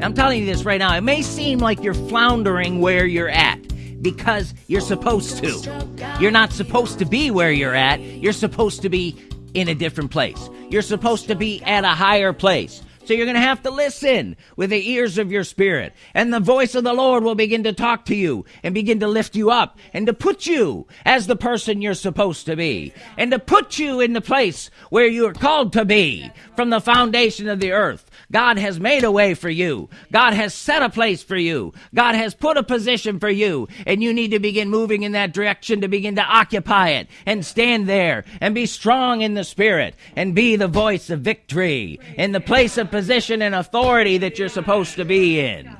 I'm telling you this right now. It may seem like you're floundering where you're at because you're supposed to. You're not supposed to be where you're at. You're supposed to be in a different place. You're supposed to be at a higher place. So you're going to have to listen with the ears of your spirit. And the voice of the Lord will begin to talk to you and begin to lift you up and to put you as the person you're supposed to be and to put you in the place where you are called to be from the foundation of the earth. God has made a way for you. God has set a place for you. God has put a position for you. And you need to begin moving in that direction to begin to occupy it and stand there and be strong in the spirit and be the voice of victory in the place of position and authority that you're supposed to be in.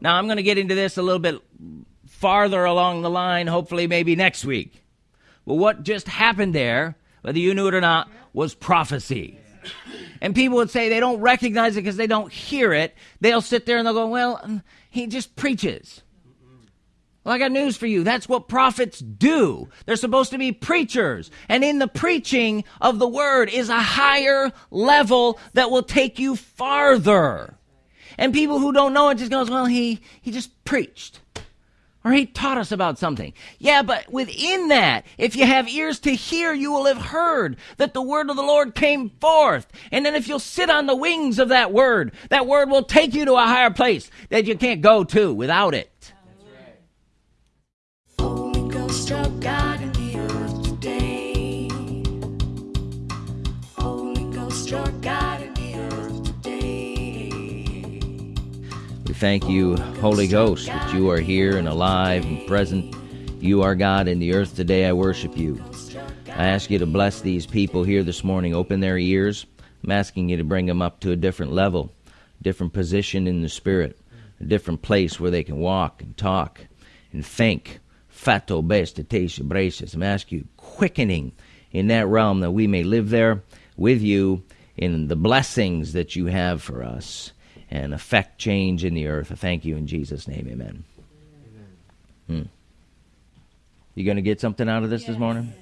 Now, I'm going to get into this a little bit farther along the line, hopefully, maybe next week. Well, what just happened there, whether you knew it or not, was prophecy. And people would say they don't recognize it because they don't hear it. They'll sit there and they'll go, Well, he just preaches. Well, I got news for you. That's what prophets do. They're supposed to be preachers. And in the preaching of the word is a higher level that will take you farther. And people who don't know it just goes, well, he, he just preached. Or he taught us about something. Yeah, but within that, if you have ears to hear, you will have heard that the word of the Lord came forth. And then if you'll sit on the wings of that word, that word will take you to a higher place that you can't go to without it. Thank you, Holy Ghost, that you are here and alive and present. You are God in the earth today. I worship you. I ask you to bless these people here this morning. Open their ears. I'm asking you to bring them up to a different level, different position in the Spirit, a different place where they can walk and talk and think fato bestatation bracious. I'm asking you, quickening in that realm that we may live there with you in the blessings that you have for us and affect change in the earth. I thank you in Jesus' name. Amen. amen. Hmm. You going to get something out of this yes. this morning?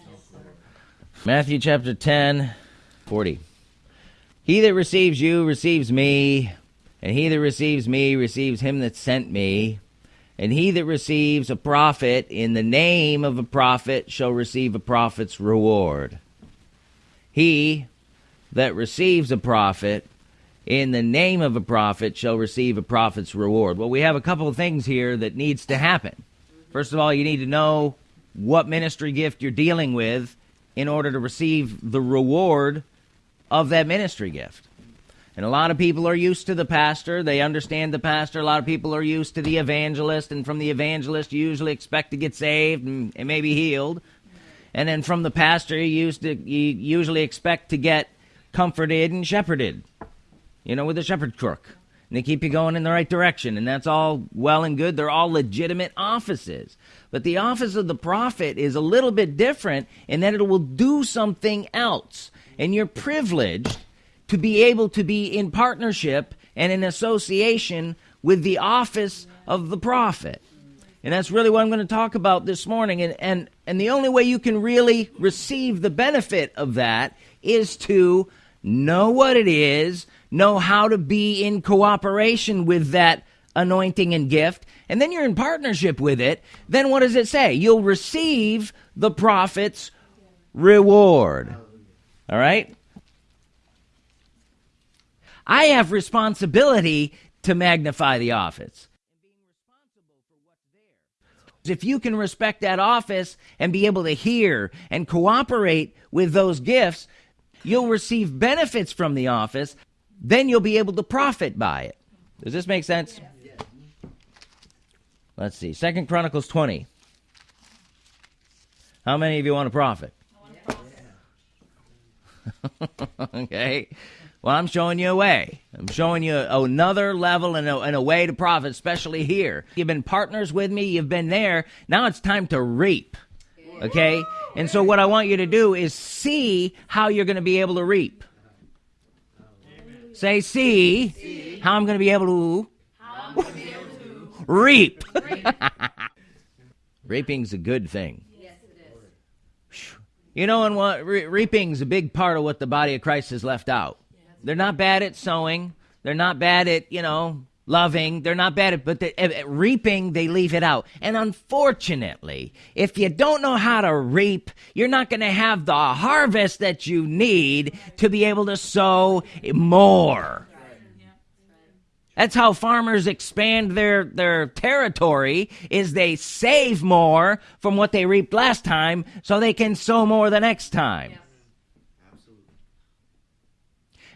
Matthew chapter 10, 40. He that receives you receives me, and he that receives me receives him that sent me. And he that receives a prophet in the name of a prophet shall receive a prophet's reward. He that receives a prophet in the name of a prophet shall receive a prophet's reward. Well, we have a couple of things here that needs to happen. First of all, you need to know what ministry gift you're dealing with in order to receive the reward of that ministry gift. And a lot of people are used to the pastor. They understand the pastor. A lot of people are used to the evangelist. And from the evangelist, you usually expect to get saved and, and maybe healed. And then from the pastor, you, used to, you usually expect to get comforted and shepherded, you know, with a shepherd crook. And they keep you going in the right direction. And that's all well and good. They're all legitimate offices. But the office of the prophet is a little bit different in that it will do something else. And you're privileged to be able to be in partnership and in association with the office of the prophet. And that's really what I'm going to talk about this morning. And, and, and the only way you can really receive the benefit of that is to know what it is, know how to be in cooperation with that anointing and gift, and then you're in partnership with it. Then what does it say? You'll receive the prophet's reward. All right? I have responsibility to magnify the office. If you can respect that office and be able to hear and cooperate with those gifts, you'll receive benefits from the office. Then you'll be able to profit by it. Does this make sense? Let's see. Second Chronicles 20. How many of you want to profit? okay. Well, I'm showing you a way. I'm showing you another level and a, and a, way to profit, especially here. You've been partners with me, you've been there. Now it's time to reap. Okay? And so, what I want you to do is see how you're going to be able to reap. Say, see, see. how I'm going to be able to, be able to reap. reap. Reaping's a good thing. Yes, it is. You know, and what re- reaping's a big part of what the body of Christ has left out. They're not bad at sowing. They're not bad at, you know, loving. They're not bad but the, at eh, eh, reaping, they leave it out. And unfortunately, if you don't know how to reap, you're not going to have the harvest that you need to be able to sow more. That's how farmers expand their, their territory is they save more from what they reaped last time so they can sow more the next time.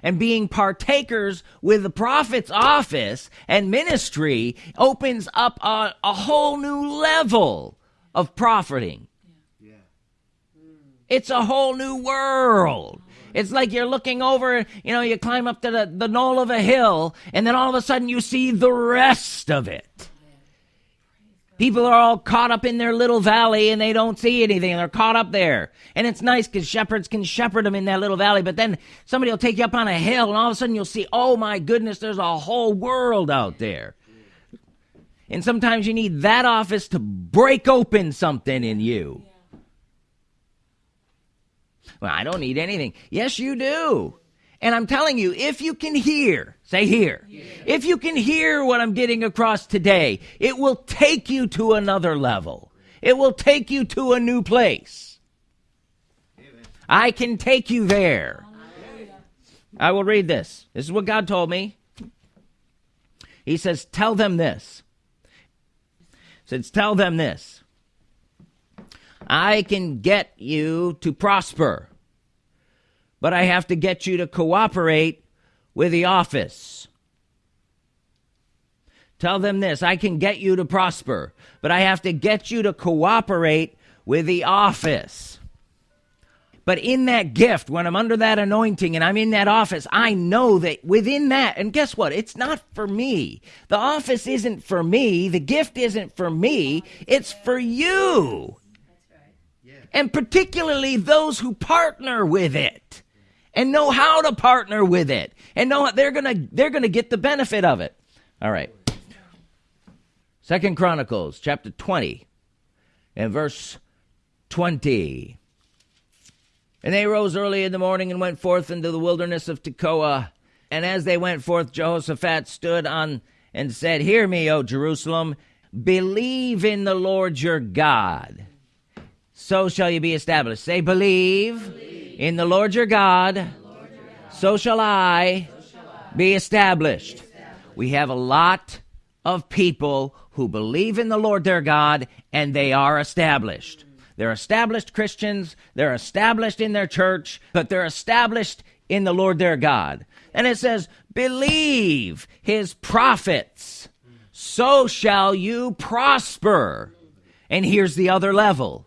And being partakers with the prophet's office and ministry opens up a, a whole new level of profiting. It's a whole new world. It's like you're looking over, you know, you climb up to the, the knoll of a hill, and then all of a sudden you see the rest of it. People are all caught up in their little valley and they don't see anything. They're caught up there. And it's nice because shepherds can shepherd them in that little valley. But then somebody will take you up on a hill and all of a sudden you'll see, oh my goodness, there's a whole world out there. And sometimes you need that office to break open something in you. Well, I don't need anything. Yes, you do. And I'm telling you, if you can hear, say here, yeah. if you can hear what I'm getting across today, it will take you to another level. It will take you to a new place. Amen. I can take you there. I will read this. This is what God told me. He says, Tell them this. He says, Tell them this. I can get you to prosper, but I have to get you to cooperate with the office. Tell them this I can get you to prosper, but I have to get you to cooperate with the office. But in that gift, when I'm under that anointing and I'm in that office, I know that within that, and guess what? It's not for me. The office isn't for me. The gift isn't for me. It's for you and particularly those who partner with it and know how to partner with it and know they're gonna they're gonna get the benefit of it. All right. Second Chronicles chapter 20 and verse 20. And they rose early in the morning and went forth into the wilderness of Tekoa. And as they went forth, Jehoshaphat stood on and said, Hear me, O Jerusalem, believe in the Lord your God so shall you be established. Say, believe, believe. In the Lord your God. So, shall I, be established. We have a lot of people who believe in the Lord their God and they are established. They're established Christians, they're established in their church, but they're established in the Lord their God. And it says, believe his prophets, so shall you prosper. And here's the other level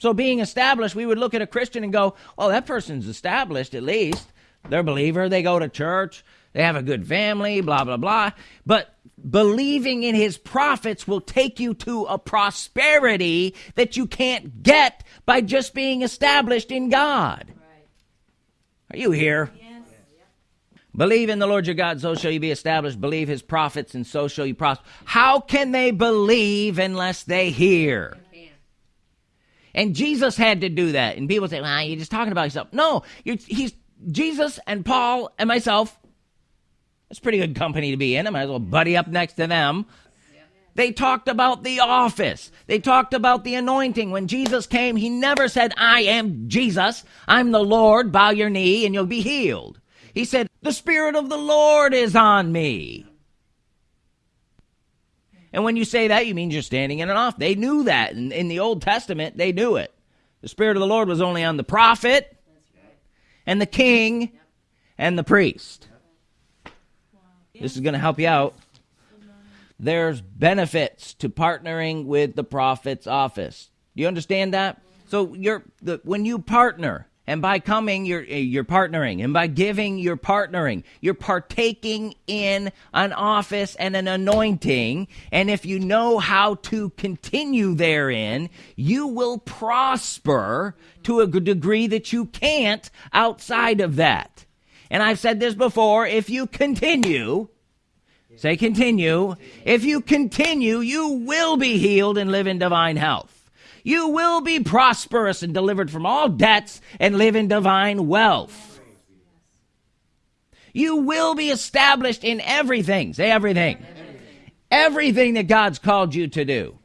so, being established, we would look at a Christian and go, well, that person's established at least. They're a believer. They go to church. They have a good family. Blah blah blah." But believing in His prophets will take you to a prosperity that you can't get by just being established in God. Are you here? Yes. Believe in the Lord your God, so shall you be established. Believe his prophets, and so shall you prosper. How can they believe unless they hear? And Jesus had to do that. And people say, well, you're just talking about yourself. No, he's Jesus and Paul and myself. That's pretty good company to be in. I might as well buddy up next to them. They talked about the office. They talked about the anointing. When Jesus came, he never said, I am Jesus. I'm the Lord. Bow your knee and you'll be healed. He said, The Spirit of the Lord is on me. And when you say that, you mean you're standing in an off. They knew that. In, in the Old Testament, they knew it. The Spirit of the Lord was only on the prophet and the king and the priest. This is going to help you out. There's benefits to partnering with the prophet's office. Do you understand that? So you're the, when you partner, and by coming, you're, eh, you're partnering. And by giving, you're partnering. You're partaking in an office and an anointing. And if you know how to continue therein, you will prosper to a degree that you can't outside of that. And I've said this before if you continue, say continue, if you continue, you will be healed and live in divine health. You will be prosperous and delivered from all debts and live in divine wealth. You will be established in everything. Say everything. Everything that God's called you to do.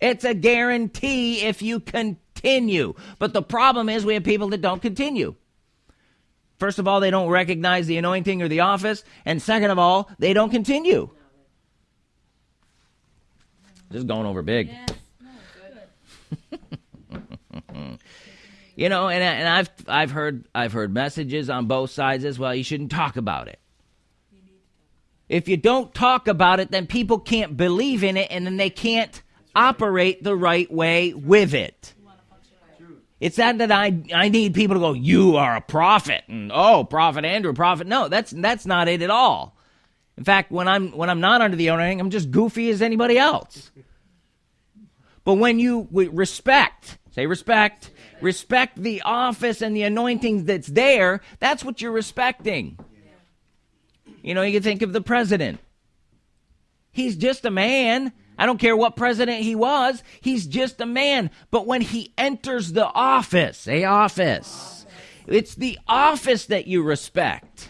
It's a guarantee if you continue. But the problem is we have people that don't continue. First of all, they don't recognize the anointing or the office. And second of all, they don't continue. Just going over big. You know, and, and I've I've heard I've heard messages on both sides as well. You shouldn't talk about it. If you don't talk about it, then people can't believe in it, and then they can't operate the right way with it. It's not that I I need people to go, you are a prophet, and oh, prophet Andrew, prophet. No, that's that's not it at all. In fact, when I'm when I'm not under the anointing, I'm just goofy as anybody else. But when you respect, say respect, respect the office and the anointing that's there, that's what you're respecting. You know, you think of the president. He's just a man. I don't care what president he was, he's just a man. But when he enters the office, a office, it's the office that you respect.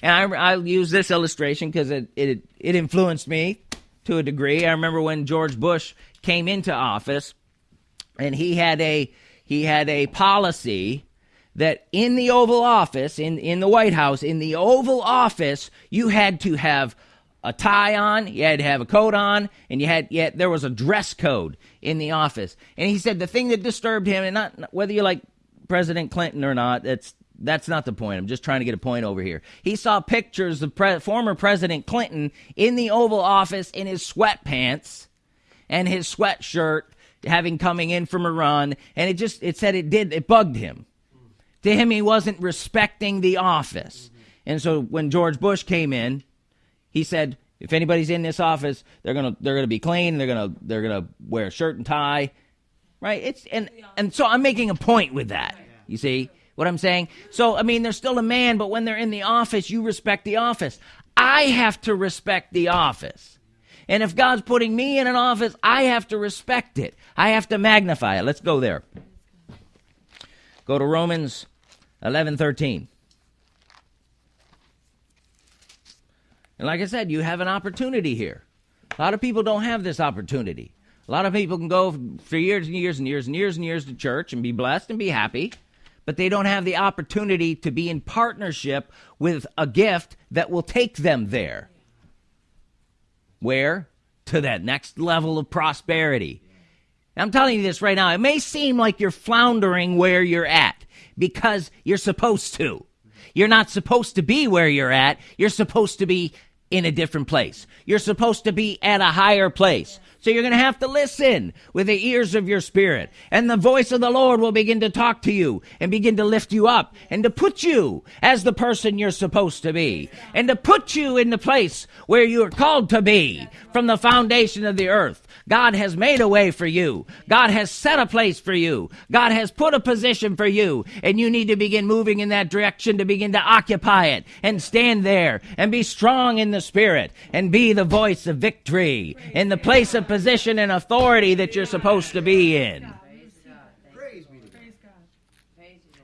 And I, will use this illustration because it, it, it influenced me to a degree. I remember when George Bush came into office, and he had a he had a policy that in the Oval Office, in in the White House, in the Oval Office, you had to have a tie on, you had to have a coat on, and you had yet there was a dress code in the office. And he said the thing that disturbed him, and not whether you like President Clinton or not, that's that's not the point. I'm just trying to get a point over here. He saw pictures of pre- former President Clinton in the Oval Office in his sweatpants and his sweatshirt, having coming in from a run, and it just it said it did it bugged him. To him, he wasn't respecting the office, and so when George Bush came in, he said, "If anybody's in this office, they're gonna they're gonna be clean. They're gonna they're gonna wear a shirt and tie, right? It's and and so I'm making a point with that. You see." What I'm saying? So, I mean, they're still a man, but when they're in the office, you respect the office. I have to respect the office. And if God's putting me in an office, I have to respect it. I have to magnify it. Let's go there. Go to Romans 11 13. And like I said, you have an opportunity here. A lot of people don't have this opportunity. A lot of people can go for years and years and years and years and years to church and be blessed and be happy but they don't have the opportunity to be in partnership with a gift that will take them there. Where? To that next level of prosperity. I'm telling you this right now. It may seem like you're floundering where you're at because you're supposed to. You're not supposed to be where you're at. You're supposed to be in a different place. You're supposed to be at a higher place. So you're going to have to listen with the ears of your spirit. And the voice of the Lord will begin to talk to you and begin to lift you up and to put you as the person you're supposed to be and to put you in the place where you are called to be from the foundation of the earth. God has made a way for you. God has set a place for you. God has put a position for you. And you need to begin moving in that direction to begin to occupy it and stand there and be strong in the spirit and be the voice of victory in the place of position and authority that you're supposed to be in.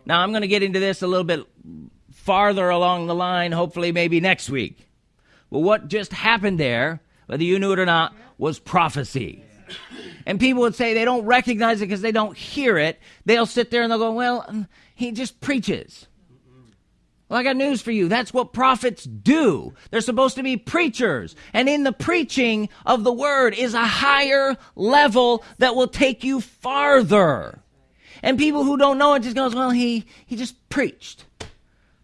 Now, I'm going to get into this a little bit farther along the line, hopefully, maybe next week. Well, what just happened there, whether you knew it or not, was prophecy. And people would say they don't recognize it because they don't hear it. They'll sit there and they'll go, Well, he just preaches. Well, I got news for you. That's what prophets do. They're supposed to be preachers. And in the preaching of the word is a higher level that will take you farther. And people who don't know it just goes, well, he, he just preached.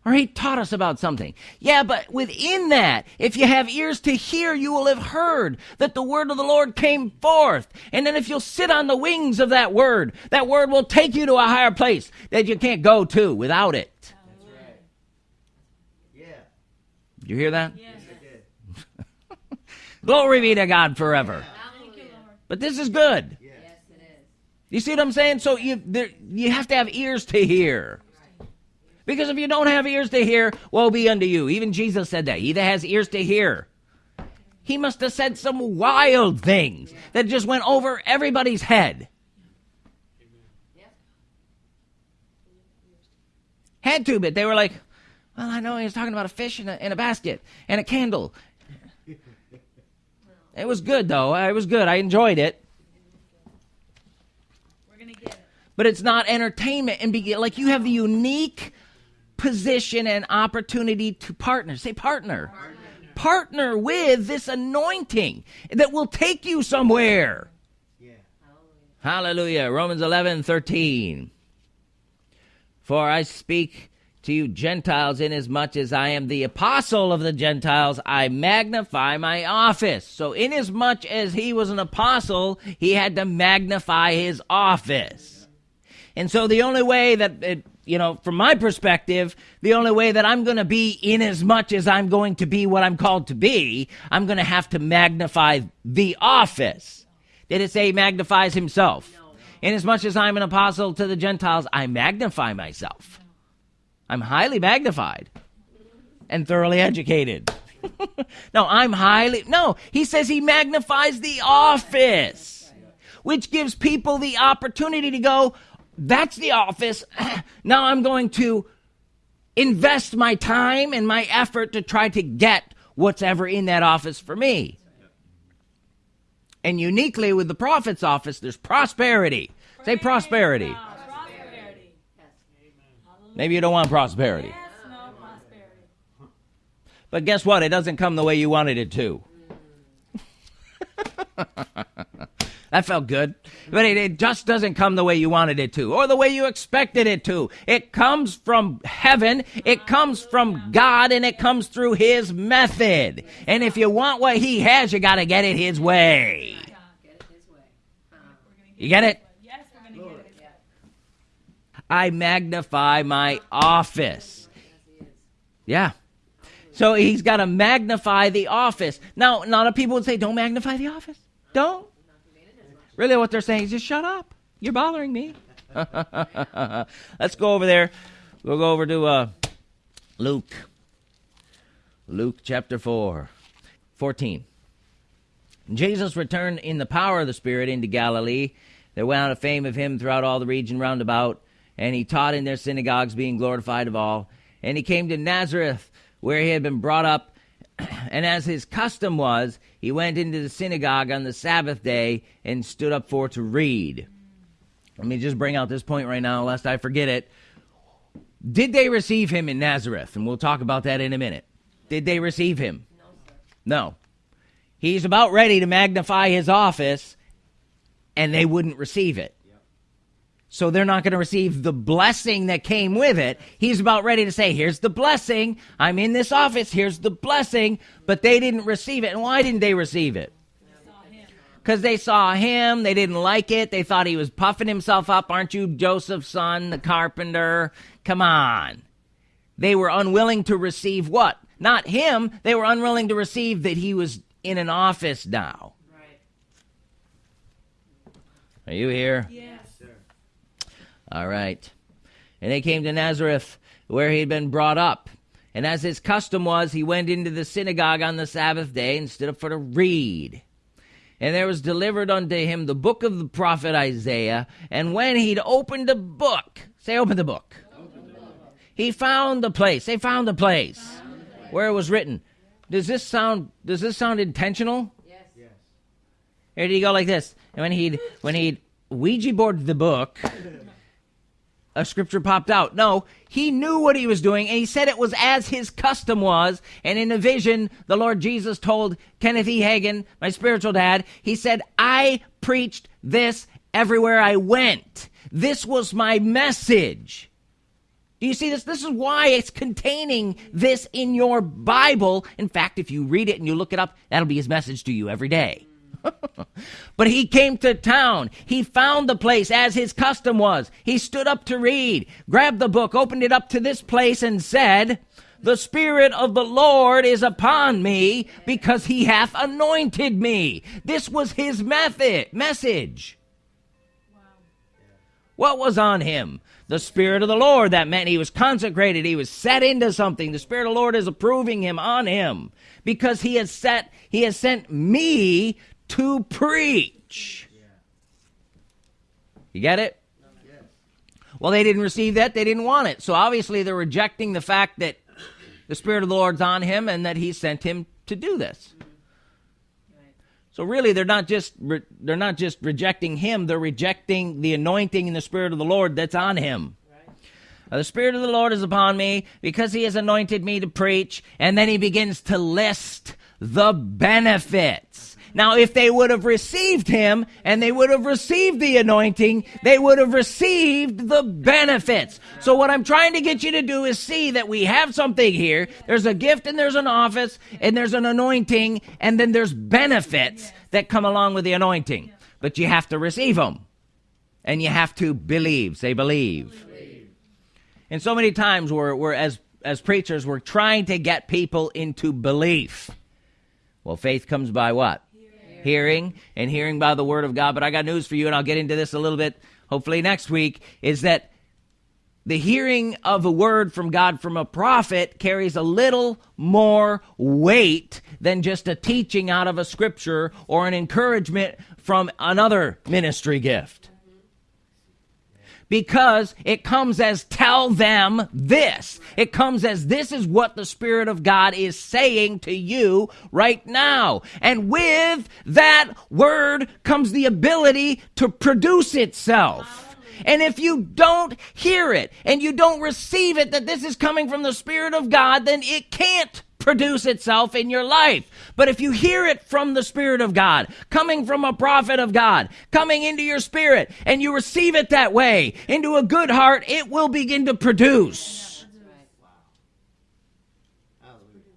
Or he taught us about something. Yeah, but within that, if you have ears to hear, you will have heard that the word of the Lord came forth. And then if you'll sit on the wings of that word, that word will take you to a higher place that you can't go to without it. Did you hear that? Yes. Glory be to God forever. But this is good. Yes, it is. You see what I'm saying? So you there, you have to have ears to hear. Because if you don't have ears to hear, woe be unto you. Even Jesus said that. He that has ears to hear. He must have said some wild things that just went over everybody's head. had to, but they were like, well, I know he was talking about a fish in a, in a basket and a candle. It was good, though. Uh, it was good. I enjoyed it. But it's not entertainment. And be, like you have the unique position and opportunity to partner. Say partner. partner. Partner with this anointing that will take you somewhere. Yeah. Hallelujah. Romans 11, 13. For I speak to you Gentiles, inasmuch as much as I am the apostle of the Gentiles, I magnify my office. So, inasmuch as much as he was an apostle, he had to magnify his office. And so, the only way that, it, you know, from my perspective, the only way that I'm going to be inasmuch as much as I'm going to be what I'm called to be, I'm going to have to magnify the office. Did it say magnifies himself? Inasmuch as I'm an apostle to the Gentiles, I magnify myself. I'm highly magnified and thoroughly educated. no, I'm highly. No, he says he magnifies the office, which gives people the opportunity to go, that's the office. now I'm going to invest my time and my effort to try to get what's ever in that office for me. And uniquely with the prophet's office, there's prosperity. Say prosperity. Maybe you don't want prosperity. Yes, no prosperity. But guess what? It doesn't come the way you wanted it to. that felt good. But it, it, just doesn't come the way you wanted it to or the way you expected it to. It comes from heaven, it comes from God, and it comes through His method. And if you want what He has, you got to get it His way. You get it? I magnify my office. Yeah. So he's got to magnify the office. Now, a lot of people would say, don't magnify the office. Don't. Really, what they're saying is just shut up. You're bothering me. Let's go over there. We'll go over to uh, Luke. Luke chapter 4, 14. Jesus returned in the power of the Spirit into Galilee. There went out a fame of him throughout all the region round about and he taught in their synagogues, being glorified of all. And he came to Nazareth, where he had been brought up. And as his custom was, he went into the synagogue on the Sabbath day and stood up for to read. Let me just bring out this point right now, lest I forget it. Did they receive him in Nazareth? And we'll talk about that in a minute. Did they receive him? No. no. He's about ready to magnify his office, and they wouldn't receive it so they're not going to receive the blessing that came with it. He's about ready to say, Here's the blessing. I'm in this office. Here's the blessing. But they didn't receive it. And why didn't they receive it? Because they saw him. They didn't like it. They thought he was puffing himself up. Aren't you Joseph's son, the carpenter? Come on. They were unwilling to receive what? Not him. They were unwilling to receive that he was in an office now. Right. Are you here? Yeah. All right. And they came to Nazareth, where he had been brought up. And as his custom was, he went into the synagogue on the Sabbath day and stood up for to read. And there was delivered unto him the book of the prophet Isaiah. And when he'd opened the book, say, open the book. Open the book. He found the place. They found the place found the place. where it was written. Does this sound? Does this sound intentional? Yes. yes. Or did he go like this? And when he'd when he'd Ouija boarded the book, a scripture popped out. No, he knew what he was doing, and he said it was as his custom was. And in a vision, the Lord Jesus told Kenneth E. Hagin, my spiritual dad, he said, I preached this everywhere I went. This was my message. Do you see this? This is why it's containing this in your Bible. In fact, if you read it and you look it up, that'll be his message to you every day. but he came to town. He found the place as his custom was. He stood up to read, grabbed the book, opened it up to this place, and said, The Spirit of the Lord is upon me because he hath anointed me. This was his method, message. What was on him? The Spirit of the Lord. That meant he was consecrated. He was set into something. The Spirit of the Lord is approving him on him because he has set, he has sent me to preach. You get it? Well, they didn't receive that. They didn't want it. So obviously they're rejecting the fact that the Spirit of the Lord's on him and that he sent him to do this. So really, they're not just re- they're not just rejecting him; they're rejecting the anointing and the Spirit of the Lord that's on him. Uh, the Spirit of the Lord is upon me because He has anointed me to preach, and then He begins to list the benefits. Now, if they would have received him and they would have received the anointing, they would have received the benefits. So, what I'm trying to get you to do is see that we have something here. There's a gift and there's an office and there's an anointing and then there's benefits that come along with the anointing. But you have to receive them and you have to believe. Say, believe. And so many times we're, we're as, as preachers, we're trying to get people into belief. Well, faith comes by what? Hearing and hearing by the word of God. But I got news for you, and I'll get into this a little bit hopefully next week, is that the hearing of a word from God from a prophet carries a little more weight than just a teaching out of a scripture or an encouragement from another ministry gift because it comes as tell them this. It comes as this is what the Spirit of God is saying to you right now. And with that word comes the ability to produce itself. And if you don't hear it and you don't receive it that this is coming from the Spirit of God, then it can't produce itself in your life. But if you hear it from the Spirit of God, coming from a prophet of God, coming into your spirit, and you receive it that way, into a good heart, it will begin to produce.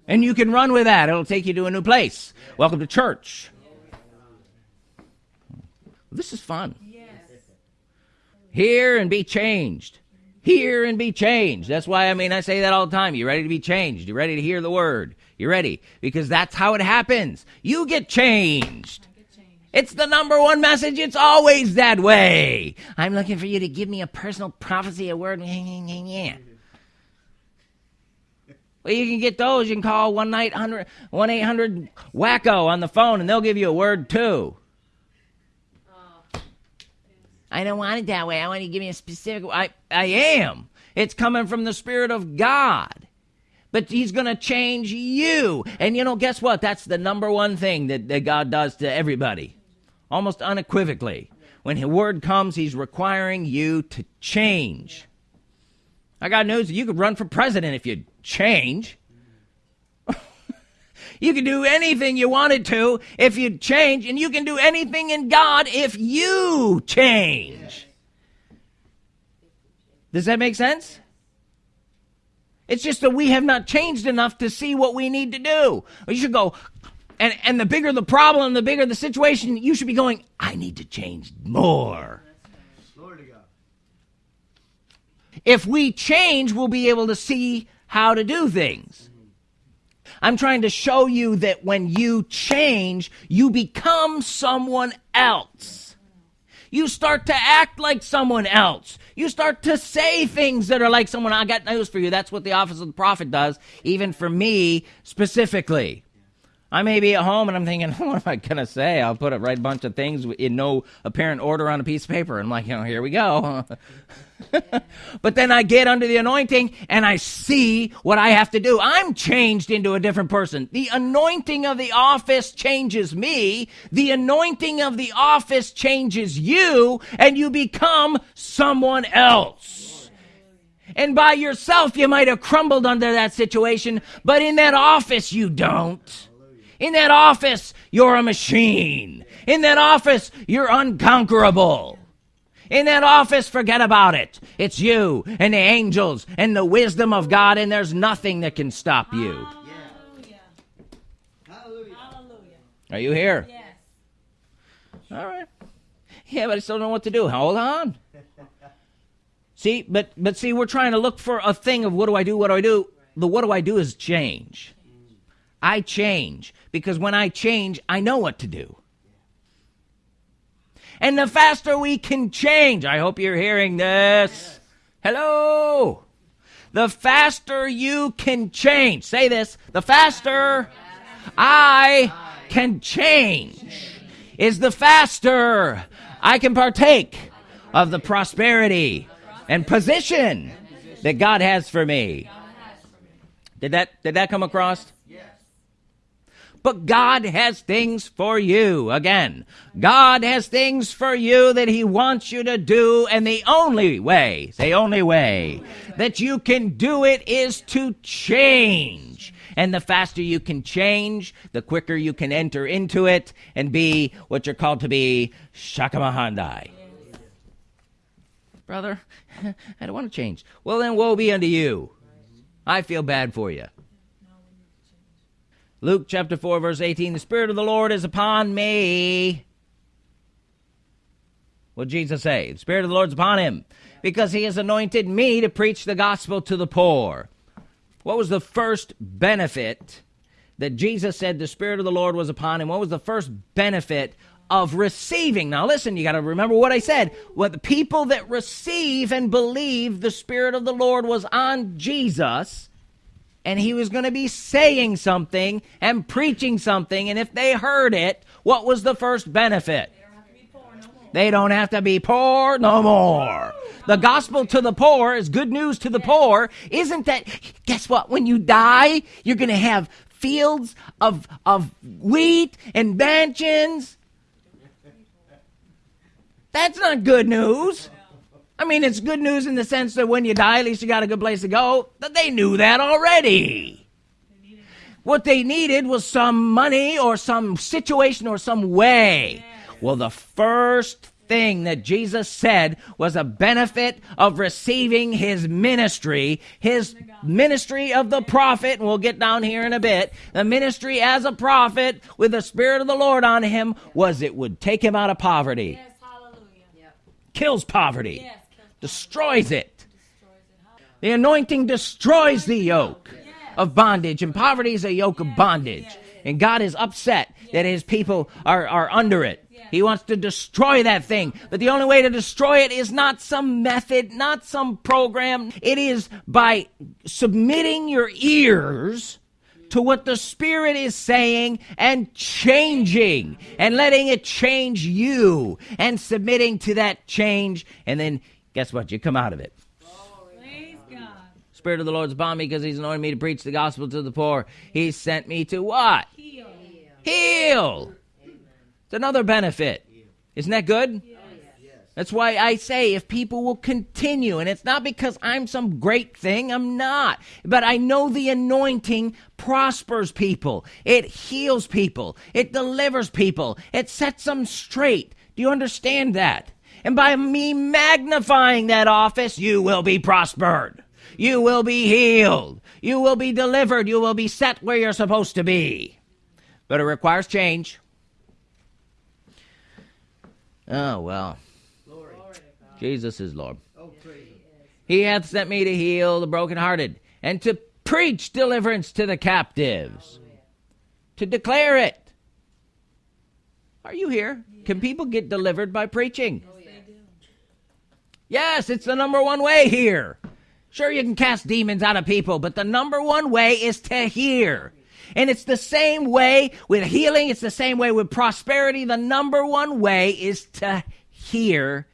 And you can run with that. It'll take you to a new place. Welcome to church. This is fun. Hear and be changed hear and be changed. That's why I mean I say that all the time. You ready to be changed? You ready to hear the word? You ready? Because that's how it happens. You get changed. It's the number one message. It's always that way. I'm looking for you to give me a personal prophecy, a word. Yeah. Well, you can get those. You can call 1 800 wacko on the phone and they'll give you a word too. I don't want it that way. I want you to give me a specific. I, I am. It's coming from the Spirit of God. But He's going to change you. And you know, guess what? That's the number one thing that, that God does to everybody, almost unequivocally. When His word comes, He's requiring you to change. I got news. You could run for president if you change. You can do anything you wanted to if you change, and you can do anything in God if you change. Does that make sense? It's just that we have not changed enough to see what we need to do. You should go, and, and the bigger the problem, the bigger the situation, you should be going, I need to change more. If we change, we'll be able to see how to do things. I'm trying to show you that when you change, you become someone else. You start to act like someone else. You start to say things that are like someone. I got news for you. That's what the office of the prophet does, even for me specifically. I may be at home and I'm thinking, what am I going to say? I'll put a right bunch of things in no apparent order on a piece of paper. I'm like, you know, here we go. but then I get under the anointing and I see what I have to do. I'm changed into a different person. The anointing of the office changes me. The anointing of the office changes you and you become someone else. And by yourself, you might have crumbled under that situation, but in that office, you don't. In that office, you're a machine. In that office, you're unconquerable. In that office, forget about it. It's you and the angels and the wisdom of God, and there's nothing that can stop you. Hallelujah. Hallelujah. Are you here? Yes. All right. Yeah, but I still don't know what to do. Hold on. see, but but see, we're trying to look for a thing of what do I do? What do I do? The what do I do is change. I change because when I change, I know what to do. And the faster we can change, I hope you're hearing this. Hello. The faster you can change, say this, the faster I can change is the faster I can partake of the prosperity and position that God has for me. Did that did that come across? But God has things for you. Again, God has things for you that He wants you to do, and the only way, the only way that you can do it is to change. And the faster you can change, the quicker you can enter into it and be what you're called to be Shakamahandai. Brother, I don't want to change. Well, then woe be unto you. I feel bad for you. Luke chapter 4, verse 18 The Spirit of the Lord is upon me. What Jesus say? The Spirit of the Lord is upon him because he has anointed me to preach the gospel to the poor. What was the first benefit that Jesus said the Spirit of the Lord was upon him? What was the first benefit of receiving? Now, listen, you got to remember what I said. What the people that receive and believe the Spirit of the Lord was on Jesus and he was going to be saying something and preaching something. And if they heard it, what was the first benefit? They don't have to be poor no more. The gospel to the poor is good news to the poor. Isn't that, guess what? When you die, you're going to have fields of, of wheat and mansions. That's not good news. I mean, it's good news in the sense that when you die, at least you got a good place to go. But they knew that already. What they needed was some money or some situation or some way. Well, the first thing that Jesus said was a benefit of receiving his ministry, his ministry of the prophet, and we'll get down here in a bit. The ministry as a prophet with the Spirit of the Lord on him was it would take him out of poverty. Yes, hallelujah. Kills poverty Yes, destroys it. The anointing destroys the yoke of bondage, and poverty is a yoke of bondage. And God is upset that his people are, are under it. He wants to destroy that thing. But the only way to destroy it is not some method, not some program. It is by submitting your ears to what the Spirit is saying and changing and letting it change you and submitting to that change. And then guess what? You come out of it. Praise God. Spirit of the Lord is upon me because he's anointed me to preach the gospel to the poor. He sent me to what? Heal. Heal. It's another benefit. Isn't that good? That's why I say if people will continue, and it's not because I'm some great thing, I'm not, but I know the anointing prospers people, it heals people, it delivers people, it sets them straight. Do you understand that? And by me magnifying that office, you will be prospered. You will be healed. You will be delivered. You will be set where you're supposed to be. But it requires change. Oh, well. Glory. Jesus is Lord. He hath sent me to heal the brokenhearted and to preach deliverance to the captives, to declare it. Are you here? Can people get delivered by preaching? Yes, it's the number one way here. Sure, you can cast demons out of people, but the number one way is to hear. And it's the same way with healing, it's the same way with prosperity. The number one way is to hear,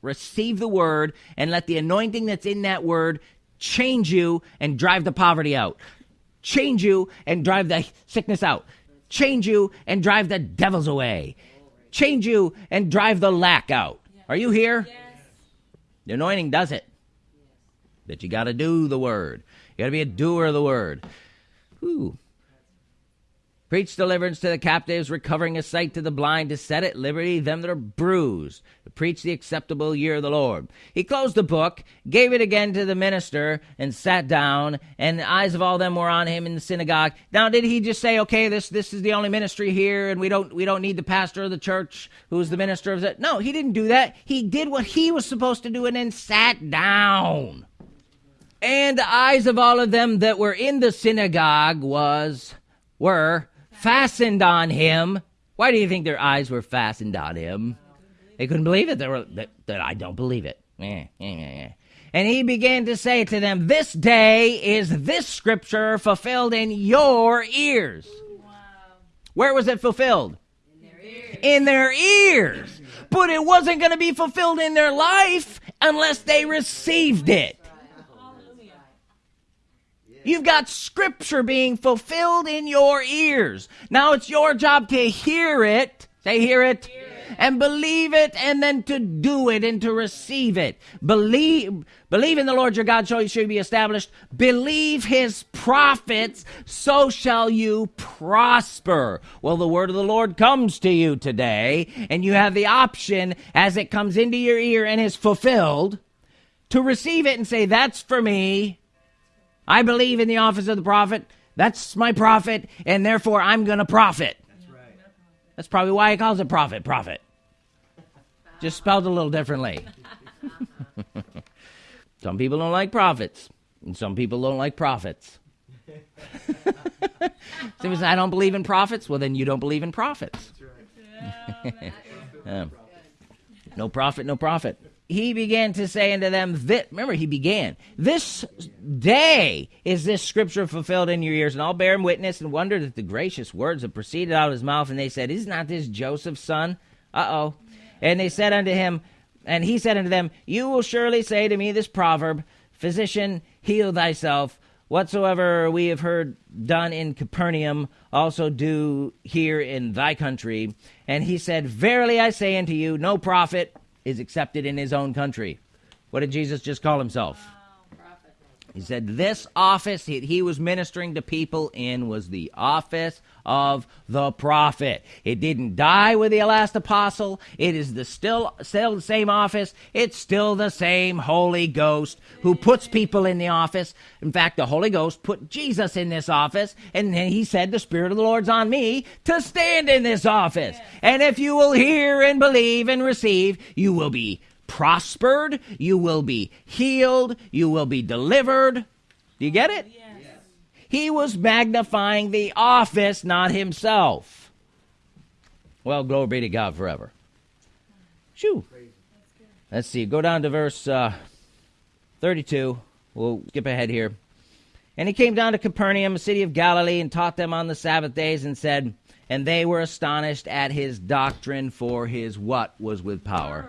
receive the word, and let the anointing that's in that word change you and drive the poverty out. Change you and drive the sickness out. Change you and drive the devils away. Change you and drive the lack out. Are you here? The anointing does it. But you got to do the word. You got to be a doer of the word. Ooh. Preach deliverance to the captives, recovering a sight to the blind, to set at liberty them that are bruised, to preach the acceptable year of the Lord. He closed the book, gave it again to the minister, and sat down, and the eyes of all them were on him in the synagogue. Now, did he just say, okay, this, this is the only ministry here, and we don't, we don't need the pastor of the church who's the minister of it? No, he didn't do that. He did what he was supposed to do and then sat down. And the eyes of all of them that were in the synagogue was, were, fastened on him. Why do you think their eyes were fastened on him? They couldn't believe it. They were that, that I don't believe it. Eh, eh, eh, and he began to say to them, This day is this scripture fulfilled in your ears. Where was it fulfilled? In their ears. But it wasn't going to be fulfilled in their life unless they received it. You've got scripture being fulfilled in your ears. Now it's your job to hear it. Say, hear it. Hear it. And believe it and then to do it and to receive it. Believe, believe in the Lord your God so you should be established. Believe his prophets, so shall you prosper. Well, the word of the Lord comes to you today and you have the option as it comes into your ear and is fulfilled to receive it and say, that's for me I believe in the office of the prophet. That's my prophet, and therefore I'm going to profit. That's right. That's probably why he calls it prophet, prophet. Just spelled a little differently. some people don't like prophets, and some people don't like prophets. Somebody says, I don't believe in prophets. Well, then you don't believe in prophets. Right. um, no prophet, no prophet he began to say unto them, that, remember, he began, this day is this scripture fulfilled in your ears. And all bear him witness and wondered at the gracious words that proceeded out of his mouth. And they said, Is not this Joseph's son? Uh oh. And they said unto him, and he said unto them, You will surely say to me this proverb, Physician, heal thyself. Whatsoever we have heard done in Capernaum, also do here in thy country. And he said, Verily I say unto you, no prophet is accepted in his own country. What did Jesus just call himself? He said this office he, he, was ministering to people in was the office of the prophet. It didn't die with the last apostle. It is the still still the same office. It's still the same Holy Ghost who puts people in the office. In fact, the Holy Ghost put Jesus in this office, and then he said, "The Spirit of the Lord's on me to stand in this office." And if you will hear and believe and receive, you will be prospered, you will be healed, you will be delivered. Do you get it? Yes. He was magnifying the office, not himself. Well, glory be to God forever. Shoo. Let's see. Go down to verse uh, 32. We'll skip ahead here. And he came down to Capernaum, a city of Galilee, and taught them on the Sabbath days, and said, And they were astonished at his doctrine, for his what was with power?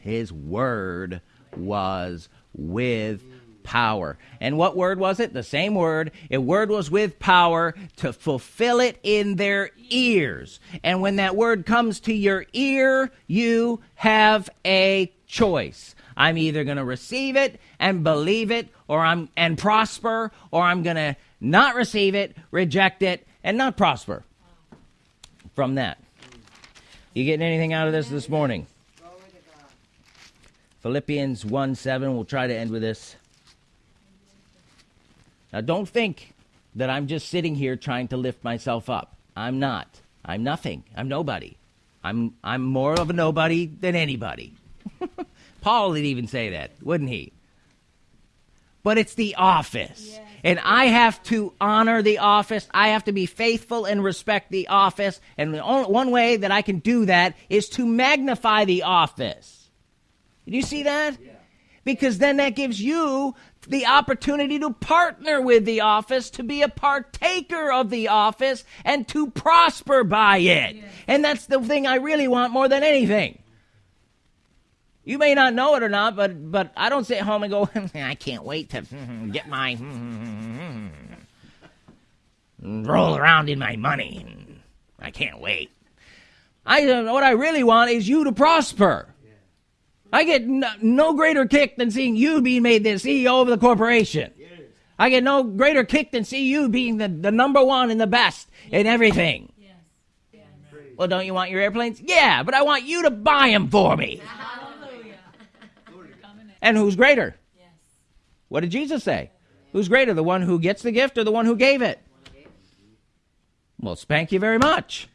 His word was with power. And what word was it? The same word. A word was with power to fulfill it in their ears. And when that word comes to your ear, you have a choice. I'm either going to receive it and believe it or I'm and prosper or I'm going to not receive it, reject it and not prosper. From that. You getting anything out of this this morning? Philippians 1 7. We'll try to end with this. Now, don't think that I'm just sitting here trying to lift myself up. I'm not. I'm nothing. I'm nobody. I'm, I'm more of a nobody than anybody. Paul would even say that, wouldn't he? But it's the office. Yes. And I have to honor the office. I have to be faithful and respect the office. And the only, one way that I can do that is to magnify the office. Do you see that? Yeah. Because then that gives you the opportunity to partner with the office, to be a partaker of the office, and to prosper by it. Yeah. And that's the thing I really want more than anything. You may not know it or not, but but I don't sit home and go, I can't wait to get my roll around in my money. I can't wait. I what I really want is you to prosper. I get no, no, greater kick than seeing you being made the CEO of the corporation. Yes. I get no greater kick than see you being the, the number one and the best yes. in everything. Yes. yes. Well, don't you want your airplanes? Yeah, but I want you to buy them for me. and who's greater? What did Jesus say? Who's greater, the one who gets the gift or the one who gave it? Well, spank you very much.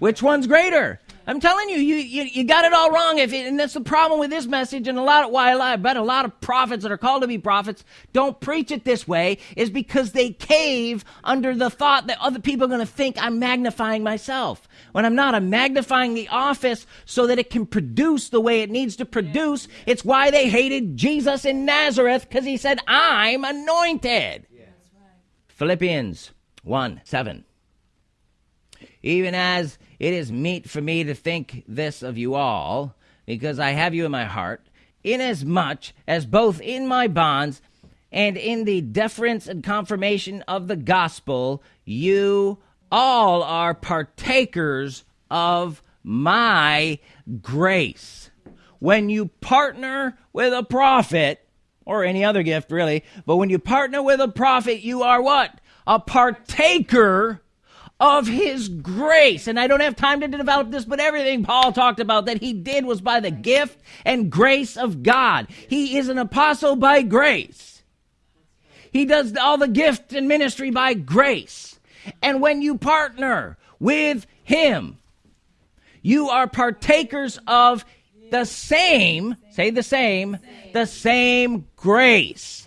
Which one's greater? I'm telling you, you, you, you got it all wrong. If it, and that's the problem with this message, and a lot of why I bet a lot of prophets that are called to be prophets don't preach it this way is because they cave under the thought that other people are going to think I'm magnifying myself. When I'm not, I'm magnifying the office so that it can produce the way it needs to produce. It's why they hated Jesus in Nazareth because he said, "I'm anointed." Yeah. Philippians one seven. Even as it is meet for me to think this of you all, because I have you in my heart, inasmuch as both in my bonds and in the deference and confirmation of the gospel, you all are partakers of my grace. When you partner with a prophet, or any other gift really, but when you partner with a prophet, you are what? A partaker of his grace. And I don't have time to develop this, but everything Paul talked about that he did was by the gift and grace of God. He is an apostle by grace. He does all the gift and ministry by grace. And when you partner with him, you are partakers of the same, say the same, the same grace.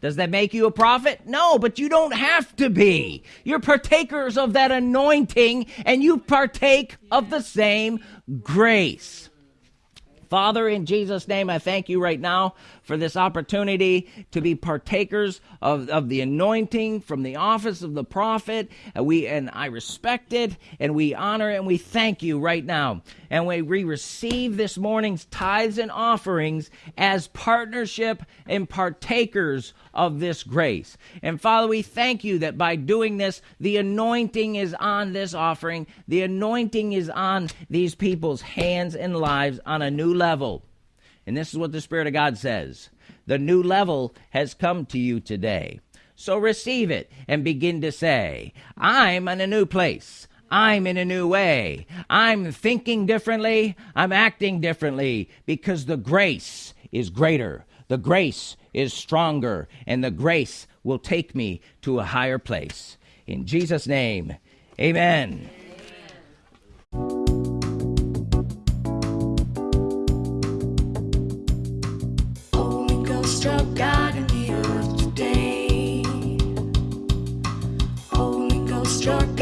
Does that make you a prophet? No, but you don't have to be. You're partakers of that anointing and you partake of the same grace. Father, in Jesus' name, I thank you right now for this opportunity to be partakers of, of the anointing from the office of the prophet. And we and I respect it and we honor and we thank you right now. And we, we receive this morning's tithes and offerings as partnership and partakers of this grace. And Father, we thank you that by doing this, the anointing is on this offering. The anointing is on these people's hands and lives on a new level. And this is what the Spirit of God says the new level has come to you today. So receive it and begin to say, I'm in a new place. I'm in a new way. I'm thinking differently. I'm acting differently because the grace is greater. The grace is stronger, and the grace will take me to a higher place. In Jesus' name, amen. Your God in the earth today. Holy Ghost, God.